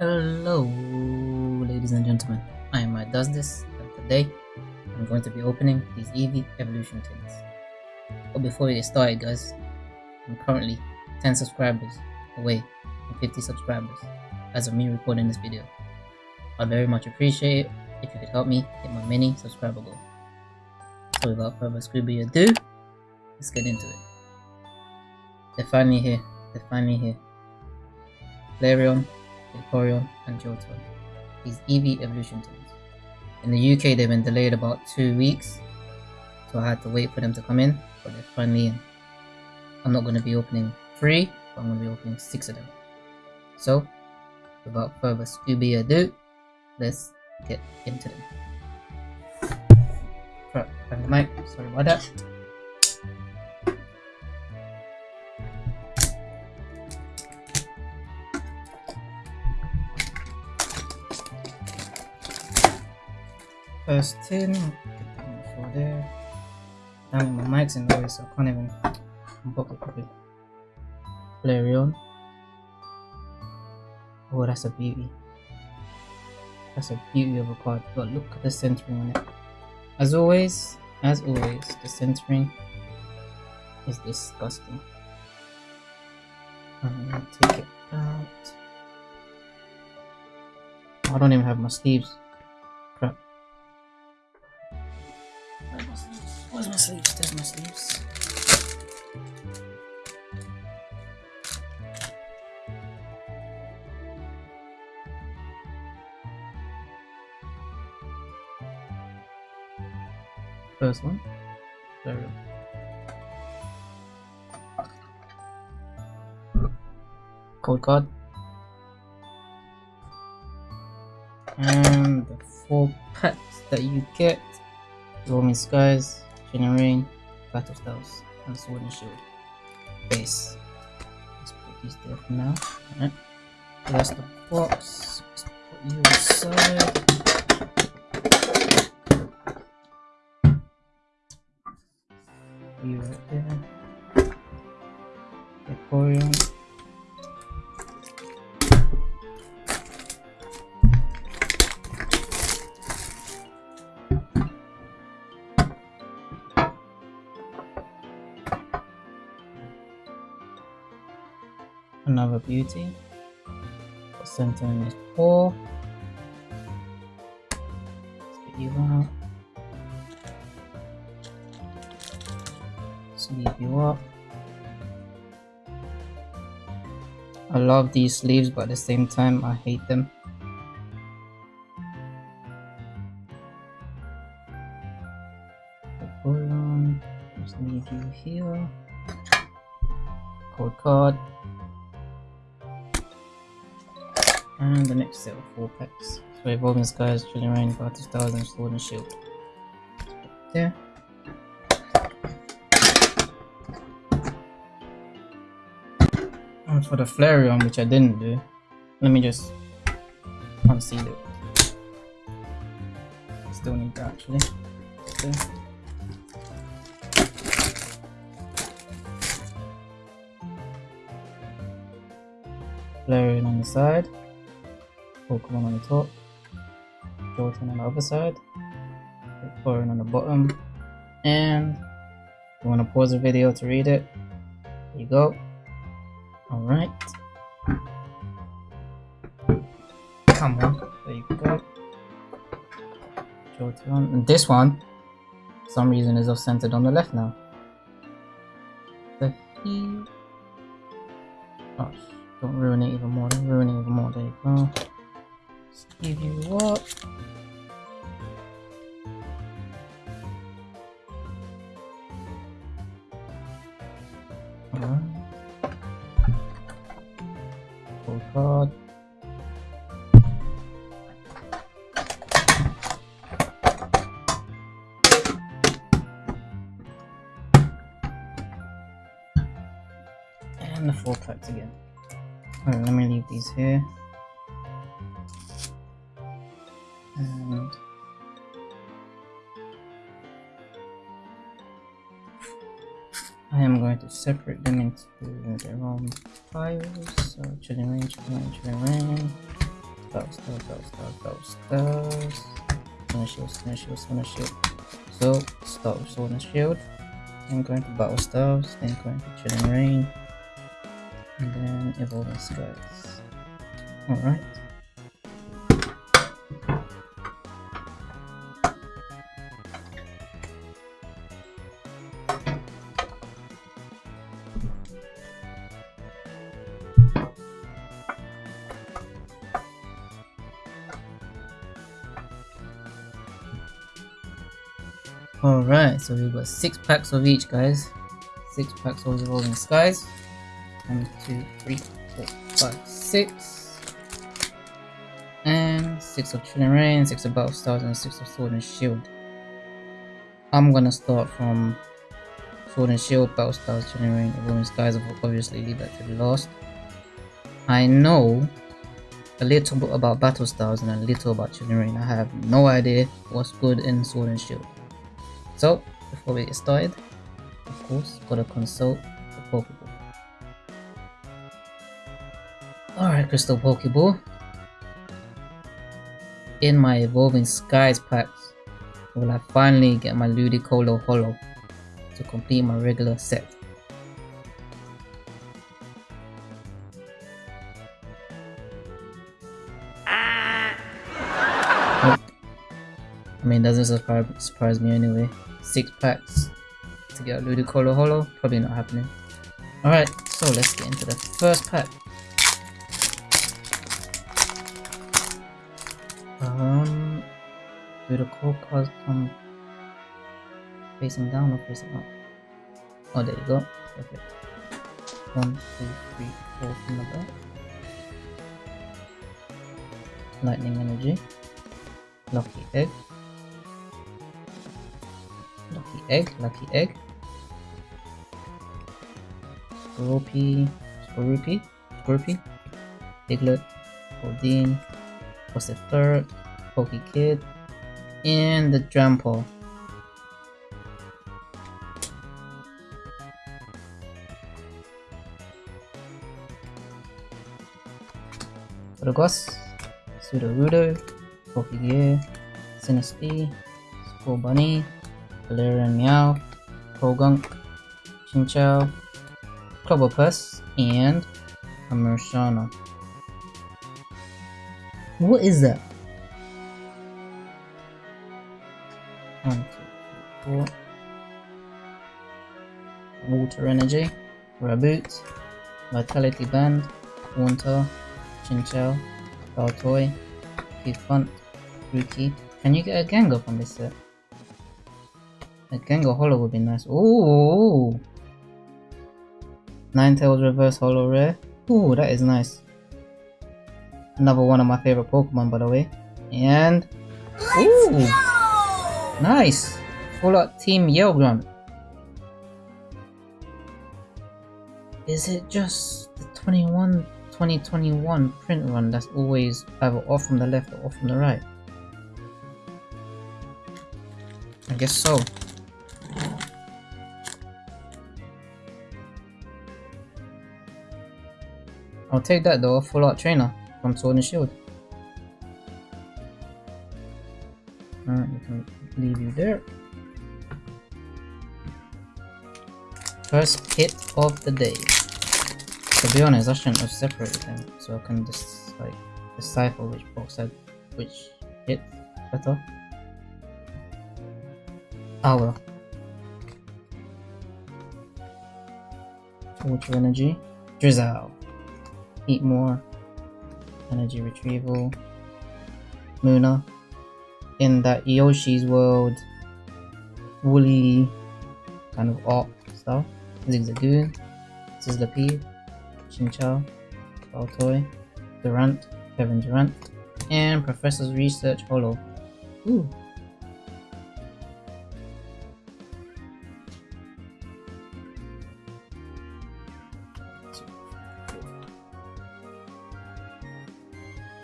Hello, ladies and gentlemen. I am Mike Does This, and today I'm going to be opening these Eevee Evolution tins. But before we get started, guys, I'm currently 10 subscribers away from 50 subscribers as of me recording this video. I'd very much appreciate it if you could help me hit my mini subscriber goal. So without further Scooby ado, let's get into it. They're finally here. They're finally here. Flareon, Vaporeon, and Jolteon. These Eevee evolution tins. In the UK, they've been delayed about two weeks, so I had to wait for them to come in, but they're finally in. I'm not going to be opening three, but I'm going to be opening six of them. So, without further Scooby ado, let's get into them. Right, the mic, sorry about that. First tin, for there. Damn my mic's in the way, so I can't even unbox it properly. Flareon. Oh, that's a beauty. That's a beauty of a card. But look at the centering on it. As always, as always, the centering is disgusting. I'm gonna take it out. I don't even have my sleeves. First one. There we go. Code card. And the four packs that you get. Roaming Skies, Rain, Battle Styles, and Sword and Shield. Base. Let's put these there for now. Alright. That's the box. Let's put you aside. You right there. Aquarium. Another beauty. The centering is poor. You out. Sleeve you up I love these sleeves but at the same time I hate them hold on just leave you here code card and the next set of four packs so evolving skies chilling reign battle stars and sword and shield there For the Flareon, which I didn't do, let me just unseal it. Still need that actually. Okay. Flareon on the side, Pokemon on the top, Jolteon on the other side, Vaporeon on the bottom, and you want to pause the video to read it, there you go. Alright. Come on. There you go. Jolteon. And this one, for some reason, is off centered on the left now. The he. Oh, don't ruin it even more. Don't ruin it even more. There you go. Let's give you what? Alright. Full And the four packs again. Let me leave these here. Separate them into their own files. So chilling reign, chilling reign, chilling reign. Stars, battle stars, battle stars. Sword and shield, sword shield, sword shield. So start with and shield. Then going to battle stars, then going to chilling reign. And then evolving skies. Alright. Alright, so we've got six packs of each, guys. Six packs of Evolving Skies. One, two, three, four, five, six. And six of Chilling Reign, six of Battle Stars, and six of Sword and Shield. I'm gonna start from Sword and Shield, Battle Stars, Chilling Reign, Evolving Skies. I'll obviously leave that to the last. I know a little bit about Battle Stars and a little about Chilling Reign. I have no idea what's good in Sword and Shield. So, before we get started, of course, gotta consult the Pokeball. Alright, Crystal Pokeball. In my Evolving Skies packs, will I finally get my Ludicolo Holo to complete my regular set. Ah. I mean, doesn't surprise, surprise me anyway six packs to get a Ludicolo Holo. Probably not happening. Alright, so let's get into the first pack. Um, do the core cards come facing down or facing up? Oh, there you go. Perfect. One, two, three, four from the back. Lightning energy. Lucky egg. Egg, lucky egg. Skorupi, Skorupi, Skorupi, Diglett, Odin, was the third, Poke Kid, and the Drampo. Rodogos, Sudowoodo, Pokegear, Sinistea, Scorbunny, Galarian Meow, Croagunk, Chinchou, Clobbopus, and a Mershana. What is that? One, two, three, four. Water Energy, Raboot, Vitality Band, Haunter, Chinchou, Baltoy, Punt, Rookie. Can you get a Gengar from this set? A Gengar Holo would be nice. Ooh! Ninetales Reverse Holo Rare. Ooh, that is nice. Another one of my favorite Pokemon, by the way. And... Ooh! Nice! Full Art Team Yell Grunt. Is it just the 21 2021 print run that's always either off from the left or off from the right? I guess so. I'll take that though, full art trainer from Sword and Shield. Alright, we can leave you there. First hit of the day. To be honest, I shouldn't have separated them, so I can just like decipher which box had which hit better. Oh well. Water energy. Drizzle eat more, energy retrieval, Munna, in that Yoshi's world, woolly kind of art stuff, Zigzagoon, Sizzlipede, Chinchou, Baltoy, Durant, Kevin Durant, and Professor's Research Holo. Ooh,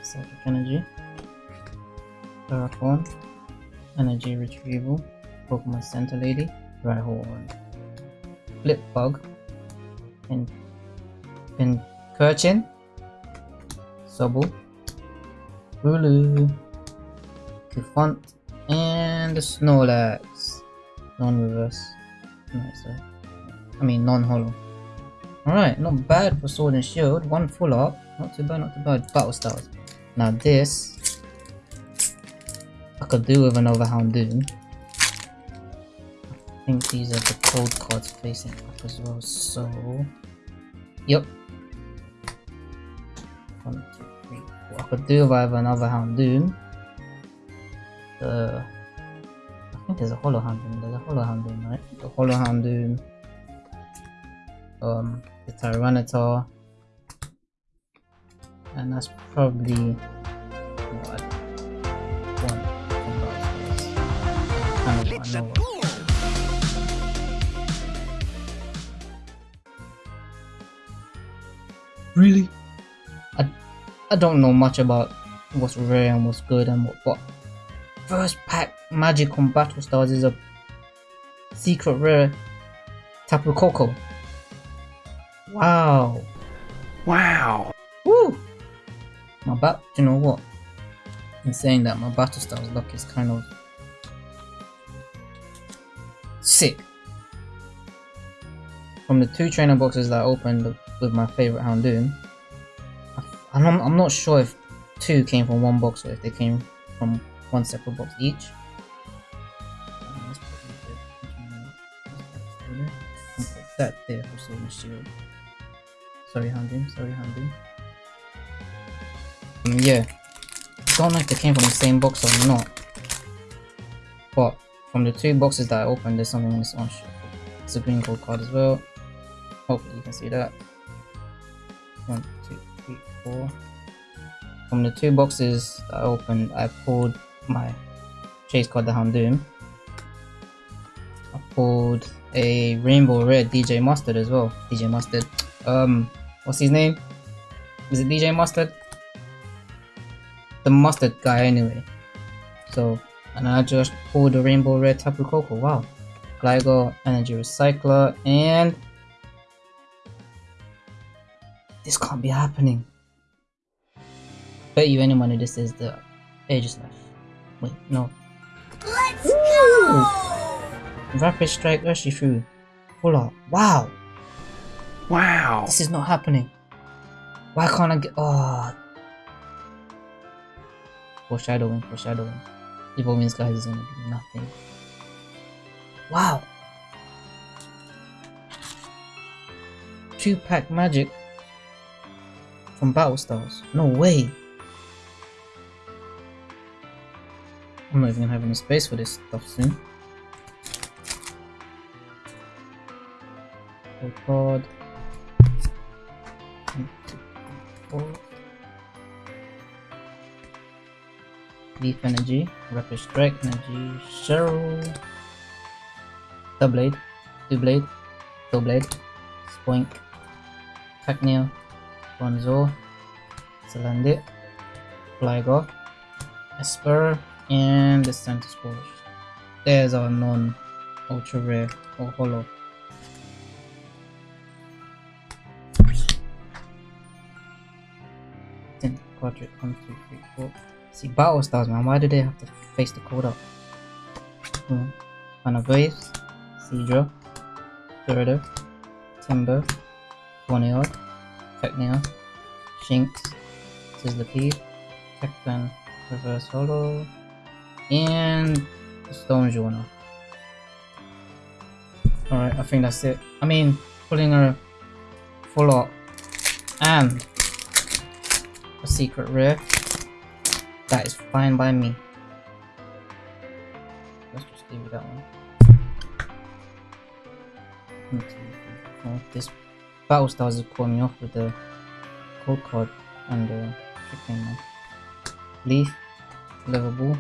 Psychic Energy, Terraform, Energy Retrieval, Pokemon Center Lady, Rhyhorn, Flip Bug, and Pincurchin, Sobble, Hulu, Cufant, and the Snorlax. Non-reverse. Nice, I mean non-holo. Alright, not bad for Sword and Shield. One full up. Not too bad, not too bad. Battle Styles. Now this, I could do with another Houndoom. I think these are the code cards facing up as well, so... Yep. One, two, three, four. I could do with either another Houndoom. The... I think there's a Holo Houndoom. There's a Holo Houndoom, right? The Holo Houndoom. Um, the Tyranitar, and that's probably what I want from Kind of what I know Really? I, I don't know much about what's rare and what's good and what, but first pack magic on Battle Stars is a secret rare Tapu Koko. Wow. Wow. My bat, you know what? In saying that, my battle styles luck is kind of sick. From the two trainer boxes that I opened with my favorite Houndoom, I'm, I'm not sure if two came from one box or if they came from one separate box each. That there for Sword Shield. Sorry, Houndoom. Sorry, Houndoom. Yeah. Don't know if they came from the same box or not. But from the two boxes that I opened, there's something in this one. It's a green gold card as well. Hopefully you can see that. One, two, three, four. From the two boxes I opened, I pulled my chase card, the Houndoom. I pulled a rainbow red DJ Mustard as well. DJ Mustard. Um, what's his name? Is it DJ Mustard? The mustard guy anyway. So, and I just pulled the rainbow red Tapu Koko. Wow. Gligar, Energy Recycler, and this can't be happening. Bet you any money this is the Aegislash. Wait, no. Let's go! Rapid Strike Urshifu. Full art. Wow! Wow. This is not happening. Why can't I get. Oh. Foreshadowing, foreshadowing. Evil means guys is gonna be nothing. Wow! Two pack magic from Battle Stars. No way! I'm not even gonna have any space for this stuff soon. Oh god. Two. Leaf Energy, Rapid Strike Energy, Cheryl, blade, Two-Blade, Doublade, Spoink, Cacnea, Bonzo, Salandit, Flygo, Esper, and the Santa Spores. There's our non ultra rare or holo. Quadrant one, two, three, four. See battle styles man, why do they have to face the code up? Hmm. Anagraves, Seadra, Gyarados, Timburr, Ponyard, Technia, Shinx, Sizzlipede, Tekton, Reverse Holo, and Stone Journal. Alright, I think that's it. I mean, pulling a full art and a secret rare, that is fine by me. Let's just give it that one. This Battle Stars is pulling me off with the code card and the chicken man. Leaf, Level Ball,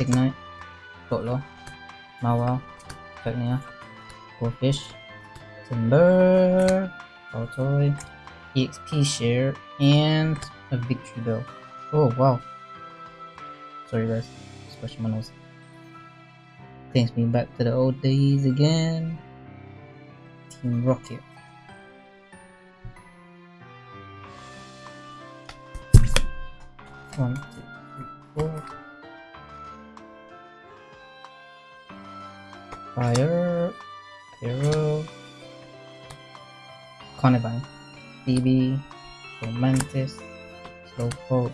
Ignite, Dotlo, Mawile, Technia, Goldfish, Timburr, Baltoy, EXP Share, and a Victory Bell. Oh wow. Sorry guys, scratching my nose. Takes me back to the old days again. Team Rocket. One, two, four. Fire, Hero, Carnivine, DB, Romantis, Slowpoke,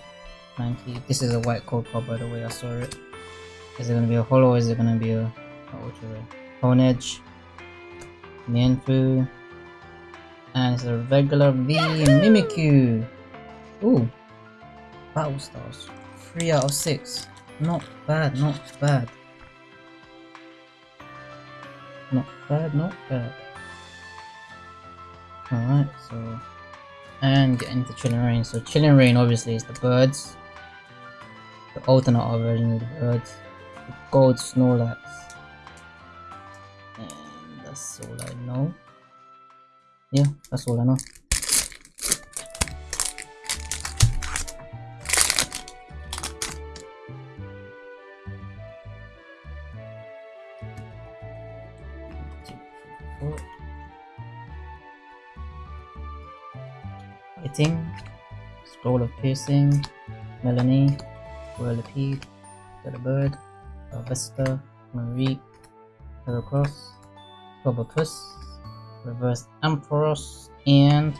Mankey. This is a white code card by the way, I saw it. Is it gonna be a holo or is it gonna be a, a ultra rare? Honedge, Mienfoo, and it's a regular V Mimikyu. Ooh, Battle Stars, 3 out of 6. Not bad, not bad. Not bad, not bad. Alright, so. And get into Chilling Reign. So, Chilling Reign obviously is the birds. Alternate version of the birds. The gold Snorlax. And that's all I know. Yeah, that's all I know. Fighting, Scroll of Piercing, Melanie, Whirlipede, Bird, Vesta, Marie, Heracross, Probopass, Reverse Ampharos, and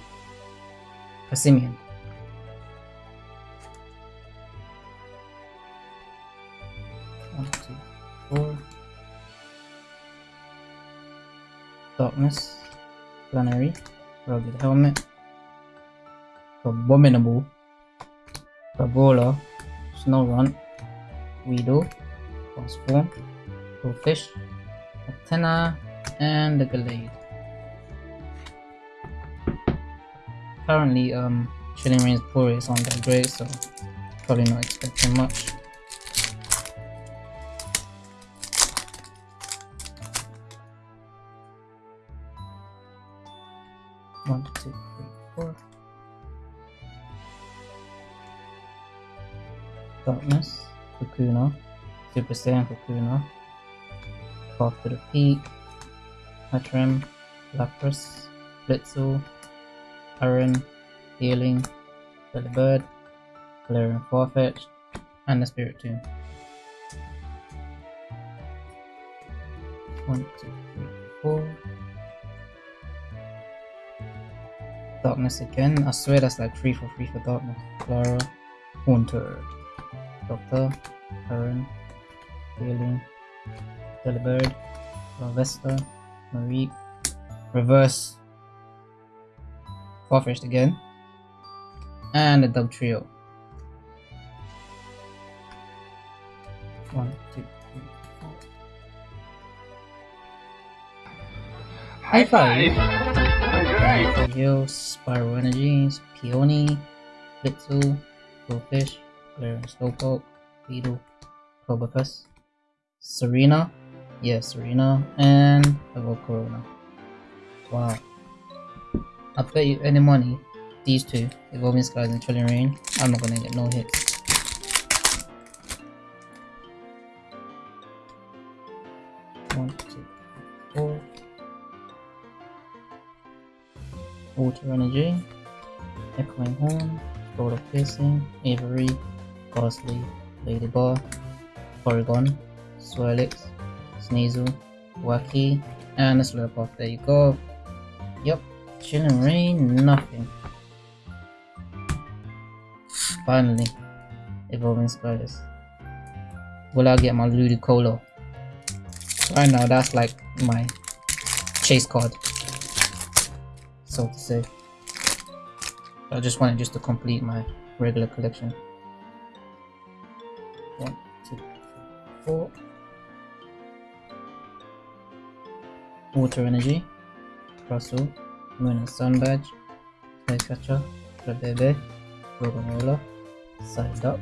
Passimian. One, two, four. Darkness, Planary, Rugged Helmet, Abominable, Parabola, Snowrun, Weedle, Transform, Goldfish, Antenna, and the Glade. Currently, um, Chilling Reign's Poorest aren't that great, so probably not expecting much. Darkness, Kakuna, Super Saiyan Kakuna, Path to the Peak, Hatram, Lapras, Blitzle, Aaron, Healing, Billy Bird, Valerian Farfetch, and the Spiritomb. One, two, three, four. Darkness again. I swear that's like 3 for 3 for Darkness. Clara, Doctor, Aaron, Healing, Delibird, Vesta, Marie, Reverse, Farfetch'd again, and the Dugtrio. One, two, three, four. High five! Alright. Heal, Spiral Energies, Peony, Blitzle, Goldfish, Galarian Slowpoke, Beetle, Probopass, Serena, yeah, Serena, and Evo Corona. Wow. I bet you any money, these two, Evolving Skies and Trillion Rain, I'm not gonna get no hits. Water Energy, Echoing Horn, Gold of Piercing, Avery, Gastly, Ladybar, Porygon, Swirlix, Sneasel, Wacky, and a Slurpuff. There you go. Yep, Rain, nothing. Finally, Evolving Skies. Will I get my Ludicolo? Right now, that's like my chase card so to say. I just wanted just to complete my regular collection. One, two, three, four. Water Energy, Russell, Moon and Sun Badge, Skycatcher, Flabebe, Gorgonzola, Psyduck,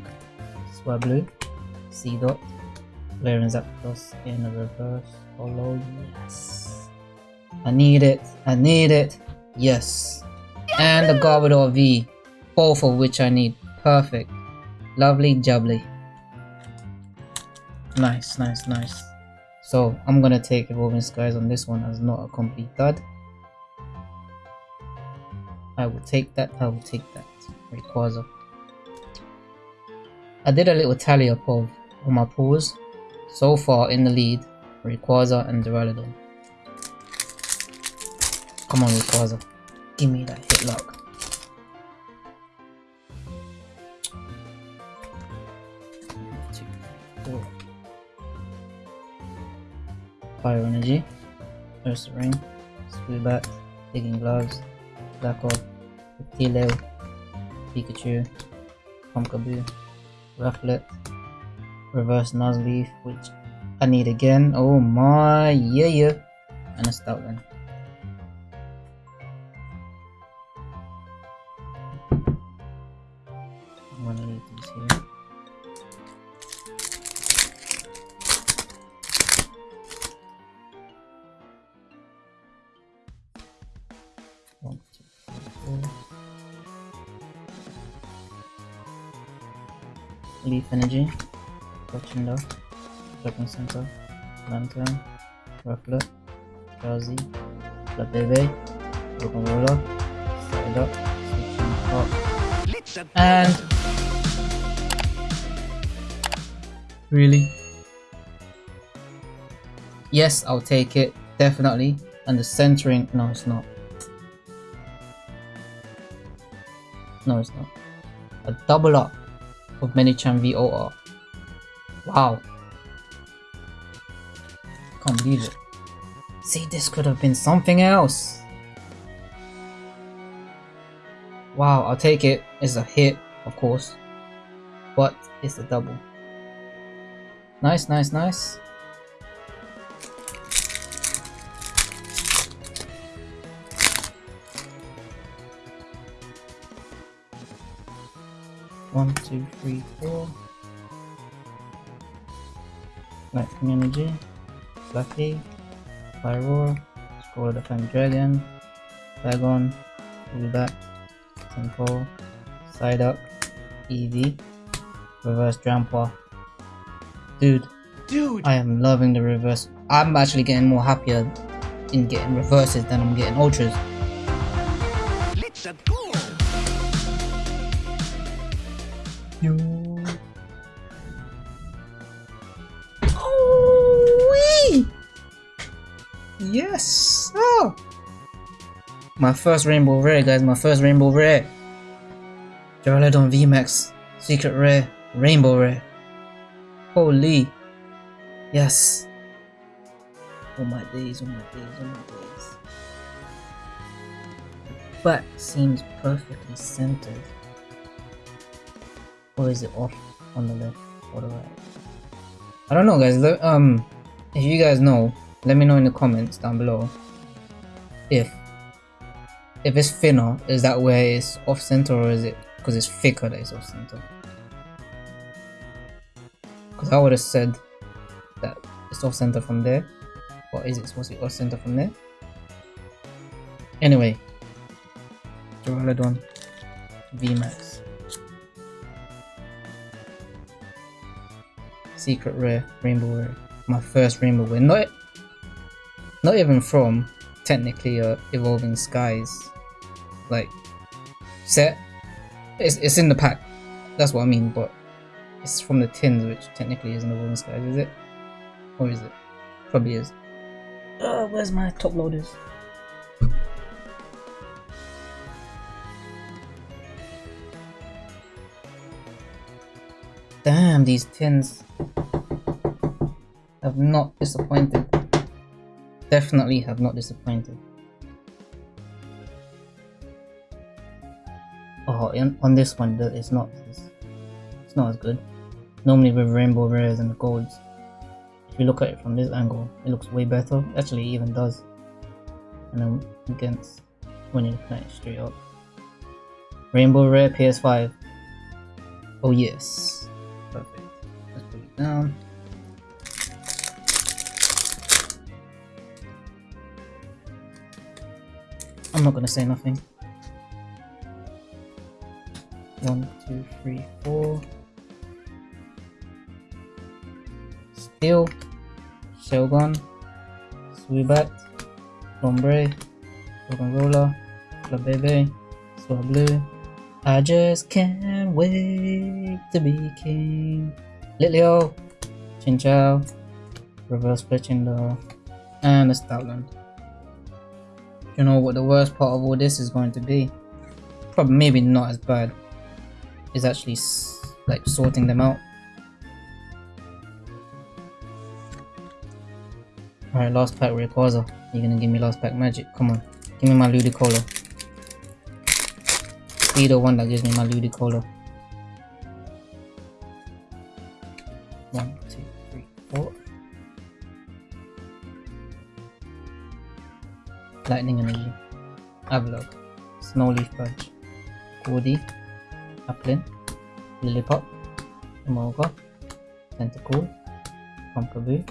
Swablu, Seedot, Valerian Zapdos in a reverse follow. Yes. I need it. I need it. Yes. And the Garbodor V. Both of which I need. Perfect. Lovely jubbly. Nice, nice, nice. So I'm gonna take Evolving Skies on this one as not a complete dud. I will take that, I will take that. Rayquaza. I did a little tally up of all my pulls. So far in the lead, Rayquaza and Duraludon. Come on Rayquaza, give me that hit lock. Fire Energy, Ursaring, Swoobat, Digging Gloves, Black Orb, Reptilo, Pikachu, Pumpkaboo, Rufflet, Reverse Nuzleaf, which I need again. Oh my, yeah, yeah. And a Stoutland. Center, Switching and really, yes, I'll take it definitely. And the centering, no, it's not. No, it's not. A double up of Minichan VOR. Wow. It. See, this could have been something else. Wow, I'll take it. It's a hit, of course. But it's a double. Nice, nice, nice. One, two, three, four. Lightning Energy, Lucky, Pyroar, Scroll Defend Dragon, Dragon, Tempo, Side Up, Eevee, Reverse Trample. Dude, Dude! I am loving the reverse. I'm actually getting more happier in getting reverses than I'm getting ultras. My first rainbow rare, guys. My first rainbow rare. Duraludon VMAX. Secret rare. Rainbow rare. Holy. Yes. Oh my days, oh my days, oh my days. The back seems perfectly centered. Or is it off on the left or the right? I don't know guys, um, if you guys know, let me know in the comments down below if if it's thinner, is that where it's off center or is it because it's thicker that it's off center? Because I would have said that it's off center from there, or is it supposed to be off center from there? Anyway, Duraludon VMAX. Secret rare, rainbow rare. My first rainbow rare. Not, not even from technically uh, evolving skies. Like set. It's it's in the pack. That's what I mean. But it's from the tins, which technically isn't evolving skies, is it? Or is it? Probably is. Uh, where's my top loaders? Damn, these tins have not disappointed. Definitely have not disappointed. Oh, on this one, it's not. It's, it's not as good. Normally with rainbow rares and golds, if you look at it from this angle, it looks way better. Actually, it even does. And then against when you're looking at it straight up. Rainbow rare PS5. Oh yes. Perfect. Let's put it down. I'm not gonna say nothing. One, two, three, four. Steel, Shogun, Swibat, Lombre, Rock'n'Roller, Flabebe, Swablu, I just can't wait to be king. Litleo, Chinchou, Reverse Fletchinder, and a Stoutland. You know what the worst part of all this is going to be? Probably maybe not as bad. Is actually like sorting them out. Alright, last pack Rayquaza. You're gonna give me last pack magic. Come on. Give me my Ludicolo. Be the one that gives me my Ludicolo. Avalok. Snowleaf Punch. Gordy. Applin. Lillipup. Emolga. Tentacool. Pumpkaboo.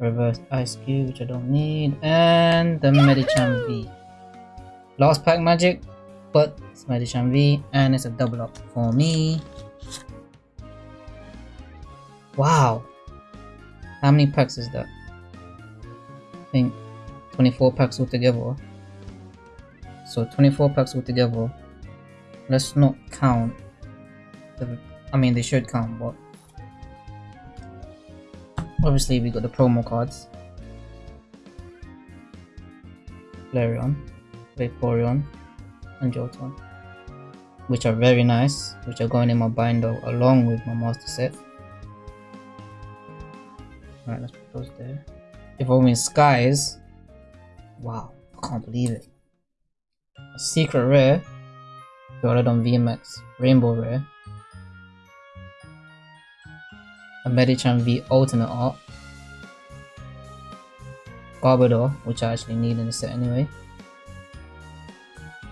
Reverse Ice Cube, which I don't need. And the Medicham V. Last pack magic, but it's Medicham V, and it's a double up for me. Wow. How many packs is that? I think 24 packs altogether. So 24 packs altogether. Let's not count. The, I mean, they should count, but obviously we got the promo cards. Flareon, Vaporeon, and Jolteon. Which are very nice, which are going in my binder along with my master set. Alright, let's put those there. Evolving Skies. Wow, I can't believe it. Secret rare. Gyarados VMAX Rainbow Rare. A Medicham V alternate art. Garbodor, which I actually need in the set anyway.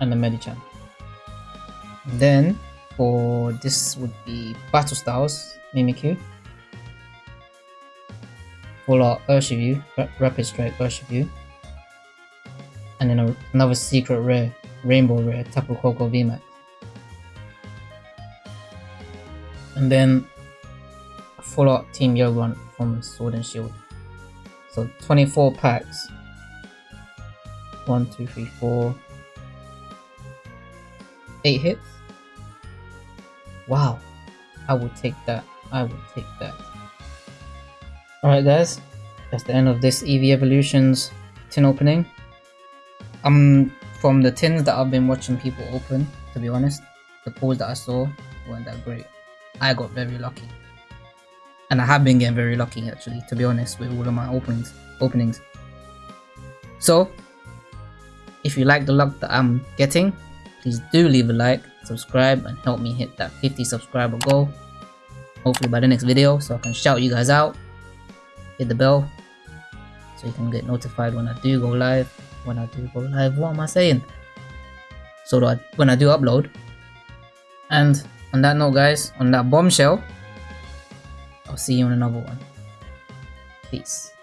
And a Medicham. Then for this would be Battle Styles, Mimikyu. Full Art Urshifu, Rapid Strike Urshifu. And then a, another secret rare, Rainbow Rare, Tapu Koko VMAX. And then full art Team Yogun from Sword and Shield. So 24 packs. 1, 2, 3, 4. 8 hits. Wow. I would take that. I would take that. Alright guys, that's the end of this Eevee Evolutions tin opening. Um, from the tins that I've been watching people open, to be honest, the pulls that I saw weren't that great. I got very lucky. And I have been getting very lucky actually, to be honest, with all of my openings. openings. So, if you like the luck that I'm getting, please do leave a like, subscribe, and help me hit that 50 subscriber goal. Hopefully by the next video, so I can shout you guys out. Hit the bell, so you can get notified when I do go live. When I do go live, what am I saying? So that when I do upload. And on that note, guys, on that bombshell, I'll see you in another one. Peace.